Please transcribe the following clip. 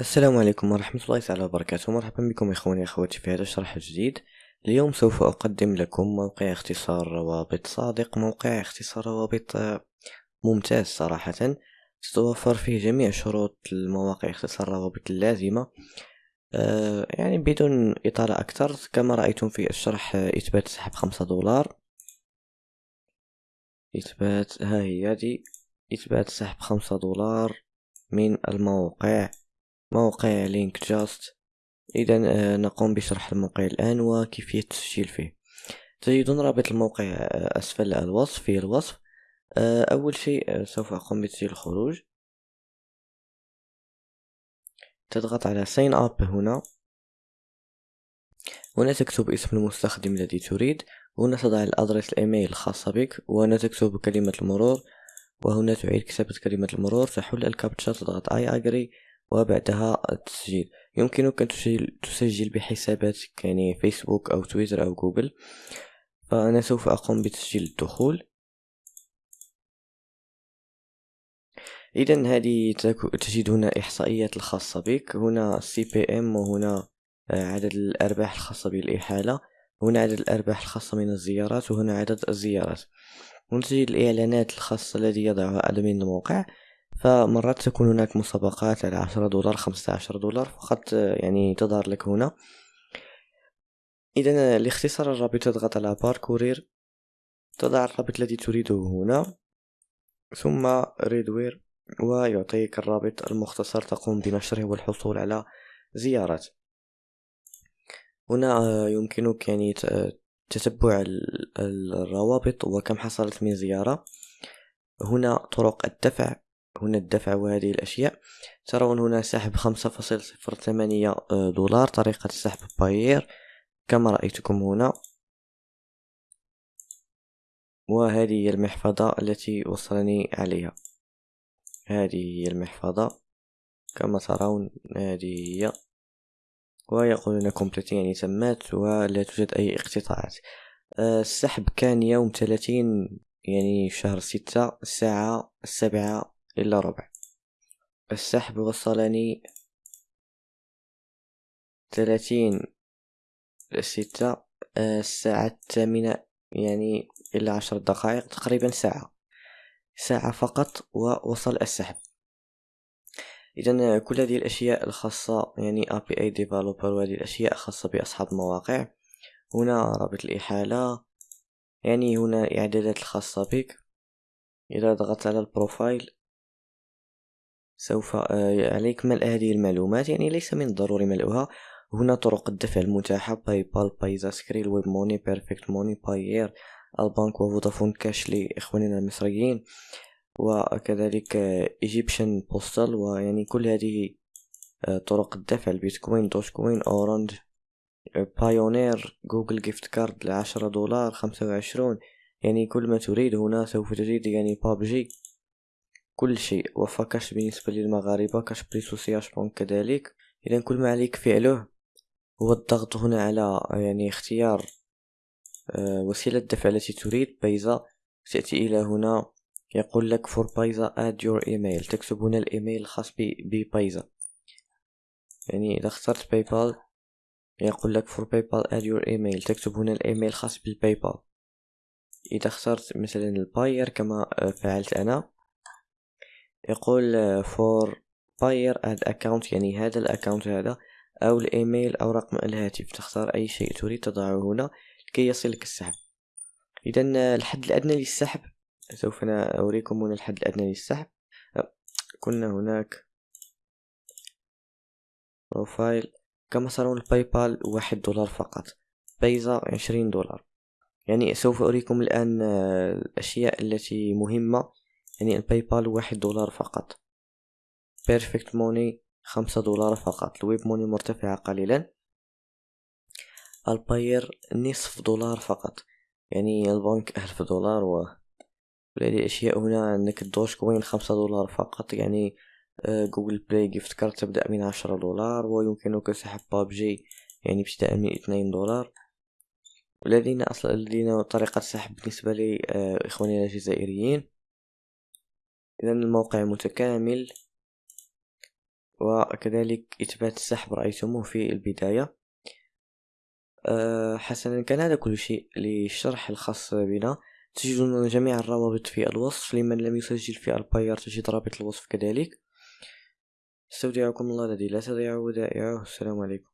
السلام عليكم ورحمة الله تعالى وبركاته. مرحبا بكم إخواني أخواتي في هذا الشرح الجديد. اليوم سوف أقدم لكم موقع اختصار روابط صادق موقع اختصار روابط آه، ممتاز صراحة. تتوفر فيه جميع شروط المواقع اختصار الروابط اللازمة آه، يعني بدون إطالة أكثر. كما رأيتم في الشرح آه، إثبات سحب خمسة دولار. إثبات ها هي دي. إثبات سحب خمسة دولار من الموقع. موقع LinkJust. إذا آه، نقوم بشرح الموقع الآن وكيفية التسجيل فيه. تجدون رابط الموقع آه، أسفل الوصف في الوصف. آه، أول شيء سوف أقوم بتسجيل الخروج. تضغط على sign up هنا. هنا تكتب اسم المستخدم الذي تريد. هنا تضع ال address ال email الخاصة بك. وهنا تكتب كلمة المرور. وهنا تعيد كتابة كلمة المرور. تحل الكابتشا تضغط I agree وبعدها التسجيل. يمكنك أن تسجل, بحساباتك يعني فيسبوك أو تويتر أو جوجل. فأنا سوف أقوم بتسجيل الدخول. إذا هذه تجد هنا إحصائيات الخاصة بك. هنا CPM وهنا آه، عدد الأرباح الخاصة بالإحالة. هنا عدد الأرباح الخاصة من الزيارات. وهنا عدد الزيارات. تجد الإعلانات الخاصة الذي يضعها أدمين الموقع. فمرات تكون هناك مسابقات على عشرة دولار خمسة عشر دولار فقط يعني تظهر لك هنا. إذا لاختصار الرابط تضغط على باركورير تضع الرابط الذي تريده هنا. ثم ريدوير ويعطيك الرابط المختصر تقوم بنشره والحصول على زيارات هنا يمكنك يعني تتبع الروابط وكم حصلت من زيارة. هنا طرق الدفع. هنا الدفع وهذه الأشياء. ترون هنا سحب خمسة فاصل صفر ثمانية آه، دولار طريقة السحب باير. كما رأيتكم هنا. وهذه هي المحفظة التي وصلني عليها. هذه هي المحفظة. كما ترون هذه هي. ويقولون كومبليت يعني تمت ولا توجد أي اقتطاعات. آه، السحب كان يوم ثلاثين يعني شهر ستة الساعة السابعة إلا ربع. السحب وصلني ثلاثين ستة آه، الساعة الثامنة يعني إلا عشر دقائق تقريبا ساعة. ساعة فقط ووصل السحب. إذا كل هذه الأشياء الخاصة يعني API Developer وهذه الأشياء خاصة بأصحاب المواقع. هنا رابط الإحالة. يعني هنا الإعدادات الخاصة بك. إذا ضغطت على ال profile سوف آه، عليك ملء هذه المعلومات يعني ليس من الضروري ملؤها. هنا طرق الدفع المتاحة PayPal Payza Skrill WebMoney Perfect Money Payeer البنك و Vodafone Cash لإخواننا المصريين وكذلك Egyptian Postal ويعني كل هذه آه، طرق الدفع البيتكوين Dogecoin Orange Payoneer Google gift card لعشرة دولار خمسة وعشرون يعني كل ما تريد هنا سوف تجد يعني بابجي كل شيء. Wafacash بالنسبة للمغاربة كاش بريسوسياسيون كذلك. إذا كل ما عليك فعله هو الضغط هنا على يعني اختيار آه، وسيلة الدفع التي تريد. Payza تأتي إلى هنا. يقول لك for Payza add your email. تكتب هنا الإيميل الخاص ب Payza. يعني إذا اخترت PayPal يقول لك for PayPal add your email. تكتب هنا الإيميل الخاص بال PayPal إذا اخترت مثلا ال Payeer كما آه، فعلت أنا يقول for Payeer add account يعني هذا ال account هذا أو الإيميل أو رقم الهاتف. تختار أي شيء تريد تضعه هنا لكي يصلك السحب. اذا الحد الأدنى للسحب. سوف أنا هنا الحد الأدنى للسحب. كنا هناك profile كما ترون ال PayPal واحد دولار فقط. Payza عشرين دولار. يعني سوف أريكم الآن الأشياء التي مهمة يعني ال PayPal واحد دولار فقط. Perfect Money خمسة دولار فقط. ال WebMoney مرتفعة قليلا. ال Payeer نصف دولار فقط. يعني البنك ألف دولار و هذه أشياء هنا عندك ال Dogecoin خمسة دولار فقط. يعني Google Play gift card تبدأ من عشرة دولار ويمكنك سحب بابجي يعني ابتداء من اثنين دولار. والذين أصلا الذين طريقة سحب بالنسبة لي آه، الجزائريين إذا الموقع متكامل وكذلك إثبات السحب رأيتموه في البداية. أه حسنا كان هذا كل شيء للشرح الخاص بنا. تجدون جميع الروابط في الوصف. لمن لم يسجل في الباير تجد رابط الوصف كذلك. أستودعكم الله الذي لا تضيع ودائعه. السلام عليكم.